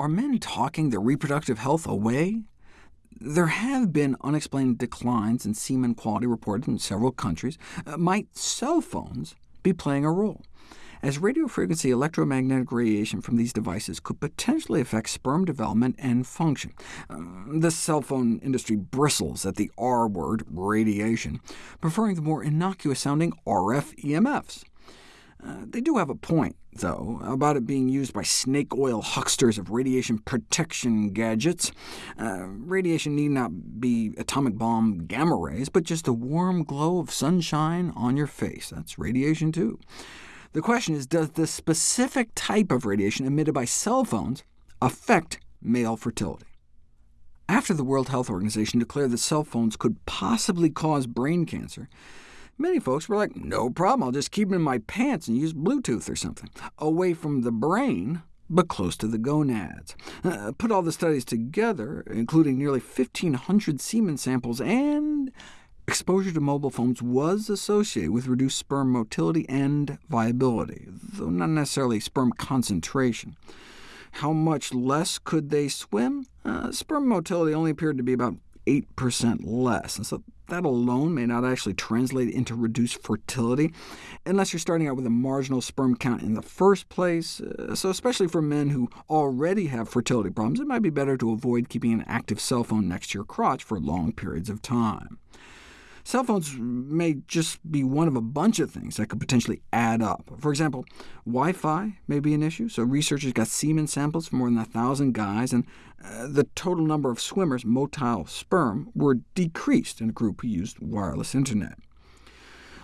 are men talking their reproductive health away? There have been unexplained declines in semen quality reported in several countries. Uh, might cell phones be playing a role? as radiofrequency electromagnetic radiation from these devices could potentially affect sperm development and function. Um, the cell phone industry bristles at the R word, radiation, preferring the more innocuous-sounding RF EMFs. Uh, they do have a point, though, about it being used by snake oil hucksters of radiation protection gadgets. Uh, radiation need not be atomic bomb gamma rays, but just a warm glow of sunshine on your face. That's radiation, too. The question is, does the specific type of radiation emitted by cell phones affect male fertility? After the World Health Organization declared that cell phones could possibly cause brain cancer, many folks were like, no problem, I'll just keep them in my pants and use Bluetooth or something, away from the brain, but close to the gonads. Uh, put all the studies together, including nearly 1,500 semen samples, and Exposure to mobile phones was associated with reduced sperm motility and viability, though not necessarily sperm concentration. How much less could they swim? Uh, sperm motility only appeared to be about 8% less, and so that alone may not actually translate into reduced fertility, unless you're starting out with a marginal sperm count in the first place. Uh, so especially for men who already have fertility problems, it might be better to avoid keeping an active cell phone next to your crotch for long periods of time. Cell phones may just be one of a bunch of things that could potentially add up. For example, Wi-Fi may be an issue, so researchers got semen samples from more than 1,000 guys, and uh, the total number of swimmers, motile sperm, were decreased in a group who used wireless internet.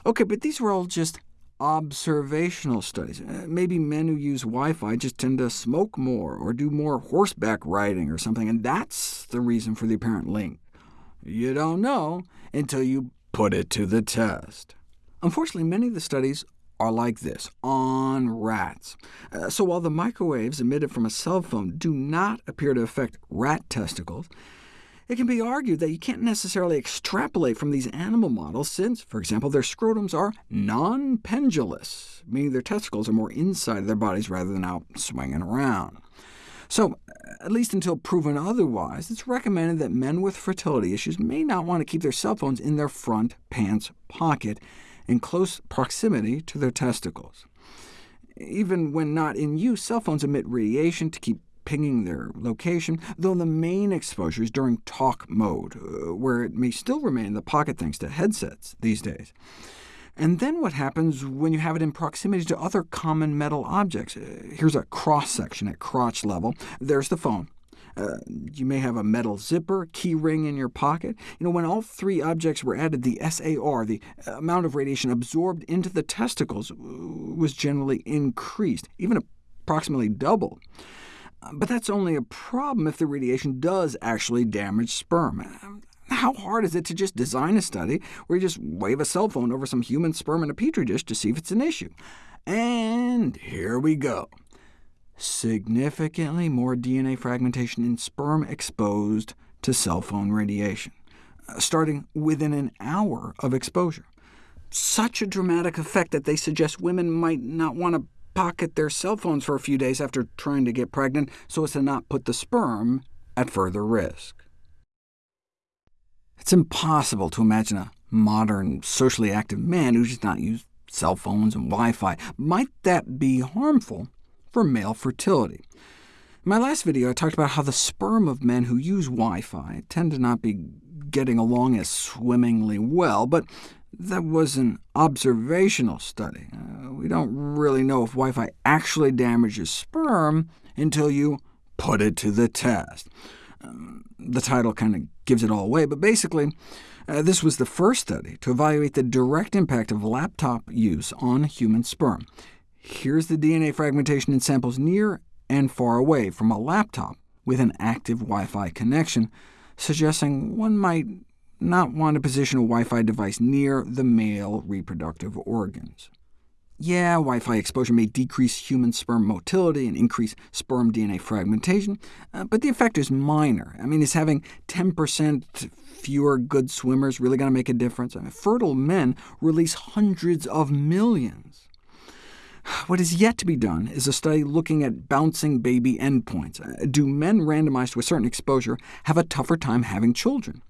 OK, but these were all just observational studies. Uh, maybe men who use Wi-Fi just tend to smoke more, or do more horseback riding or something, and that's the reason for the apparent link. You don't know until you put it to the test. Unfortunately, many of the studies are like this, on rats. Uh, so while the microwaves emitted from a cell phone do not appear to affect rat testicles, it can be argued that you can't necessarily extrapolate from these animal models since, for example, their scrotums are non-pendulous, meaning their testicles are more inside of their bodies rather than out swinging around. So, at least until proven otherwise, it's recommended that men with fertility issues may not want to keep their cell phones in their front pants pocket in close proximity to their testicles. Even when not in use, cell phones emit radiation to keep pinging their location, though the main exposure is during talk mode, uh, where it may still remain in the pocket thanks to headsets these days. And then what happens when you have it in proximity to other common metal objects? Uh, here's a cross-section at crotch level. There's the phone. Uh, you may have a metal zipper, key ring in your pocket. You know, when all three objects were added, the SAR, the amount of radiation absorbed into the testicles, was generally increased, even approximately double. But that's only a problem if the radiation does actually damage sperm. How hard is it to just design a study where you just wave a cell phone over some human sperm in a petri dish to see if it's an issue? And here we go. Significantly more DNA fragmentation in sperm exposed to cell phone radiation, uh, starting within an hour of exposure. Such a dramatic effect that they suggest women might not want to pocket their cell phones for a few days after trying to get pregnant so as to not put the sperm at further risk. It's impossible to imagine a modern, socially active man who does not use cell phones and Wi-Fi. Might that be harmful for male fertility? In my last video, I talked about how the sperm of men who use Wi-Fi tend to not be getting along as swimmingly well, but that was an observational study. Uh, we don't really know if Wi-Fi actually damages sperm until you put it to the test. Um, the title kind of gives it all away, but basically, uh, this was the first study to evaluate the direct impact of laptop use on human sperm. Here's the DNA fragmentation in samples near and far away from a laptop with an active Wi-Fi connection, suggesting one might not want to position a Wi-Fi device near the male reproductive organs. Yeah, Wi-Fi exposure may decrease human sperm motility and increase sperm DNA fragmentation, uh, but the effect is minor. I mean, is having 10% fewer good swimmers really going to make a difference? I mean, fertile men release hundreds of millions. What is yet to be done is a study looking at bouncing baby endpoints. Uh, do men randomized to a certain exposure have a tougher time having children?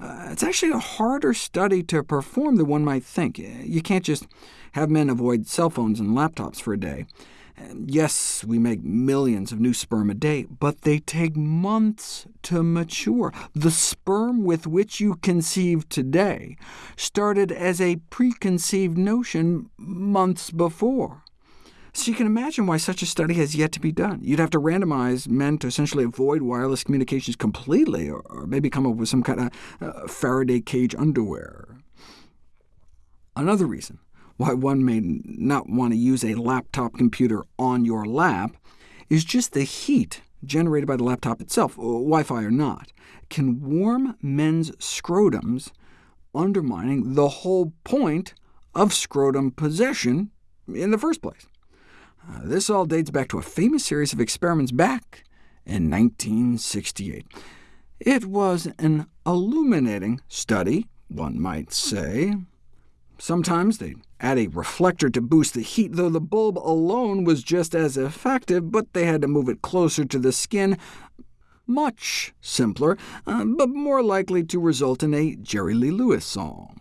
Uh, it's actually a harder study to perform than one might think. You can't just have men avoid cell phones and laptops for a day. Yes, we make millions of new sperm a day, but they take months to mature. The sperm with which you conceive today started as a preconceived notion months before. So you can imagine why such a study has yet to be done. You'd have to randomize men to essentially avoid wireless communications completely, or, maybe come up with some kind of uh, Faraday cage underwear. Another reason why one may not want to use a laptop computer on your lap is just the heat generated by the laptop itself, Wi-Fi or not, can warm men's scrotums, undermining the whole point of scrotum possession in the first place. Uh, this all dates back to a famous series of experiments back in 1968. It was an illuminating study, one might say. Sometimes they'd add a reflector to boost the heat, though the bulb alone was just as effective, but they had to move it closer to the skin. Much simpler, uh, but more likely to result in a Jerry Lee Lewis song.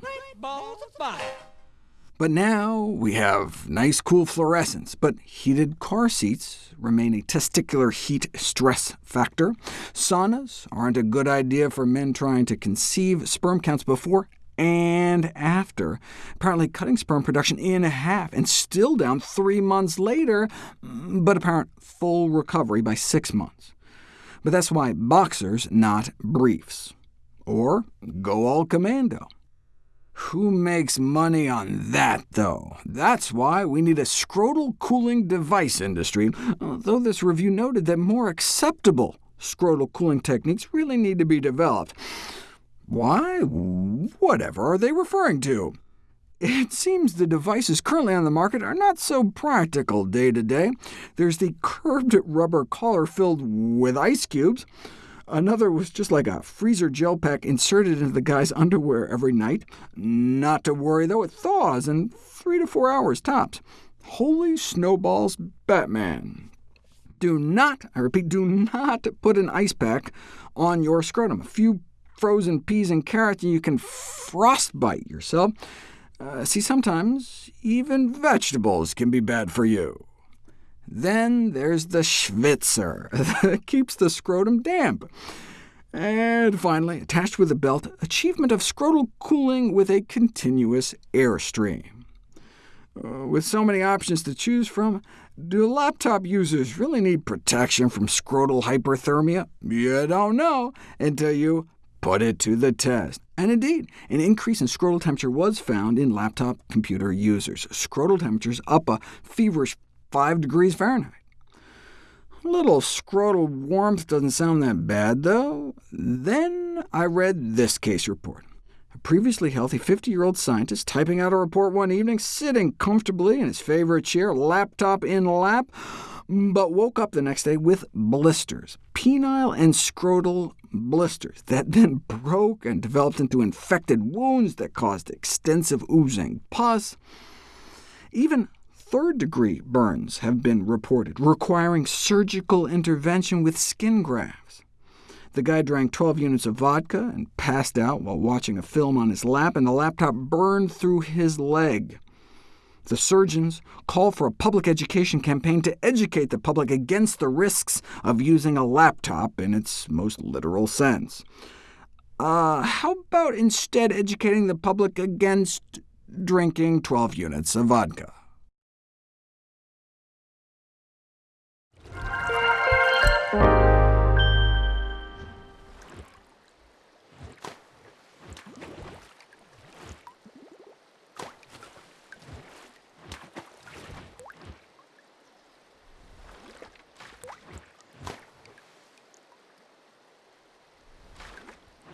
But now we have nice cool fluorescence, but heated car seats remain a testicular heat stress factor. Saunas aren't a good idea for men trying to conceive. Sperm counts before and after, apparently cutting sperm production in half, and still down three months later, mm, but apparent full recovery by six months. But that's why boxers, not briefs. Or go all commando. Who makes money on that, though? That's why we need a scrotal cooling device industry, though this review noted that more acceptable scrotal cooling techniques really need to be developed. Why? Whatever are they referring to? It seems the devices currently on the market are not so practical day to day. There's the curved rubber collar filled with ice cubes. Another was just like a freezer gel pack inserted into the guy's underwear every night. Not to worry, though, it thaws in three to four hours tops. Holy snowballs, Batman. Do not, I repeat, do not put an ice pack on your scrotum. A few frozen peas and carrots, and you can frostbite yourself. Uh, see, sometimes even vegetables can be bad for you. Then there's the Schwitzer that keeps the scrotum damp. And finally, attached with a belt, achievement of scrotal cooling with a continuous airstream. Uh, with so many options to choose from, do laptop users really need protection from scrotal hyperthermia? You don't know until you put it to the test. And indeed, an increase in scrotal temperature was found in laptop computer users. Scrotal temperatures up a feverish 5 degrees Fahrenheit. A little scrotal warmth doesn't sound that bad, though. Then I read this case report. A previously healthy 50-year-old scientist typing out a report one evening, sitting comfortably in his favorite chair, laptop in lap, but woke up the next day with blisters, penile and scrotal blisters, that then broke and developed into infected wounds that caused extensive oozing pus. Even third-degree burns have been reported, requiring surgical intervention with skin grafts. The guy drank 12 units of vodka and passed out while watching a film on his lap, and the laptop burned through his leg. The surgeons call for a public education campaign to educate the public against the risks of using a laptop in its most literal sense. Uh, how about instead educating the public against drinking 12 units of vodka?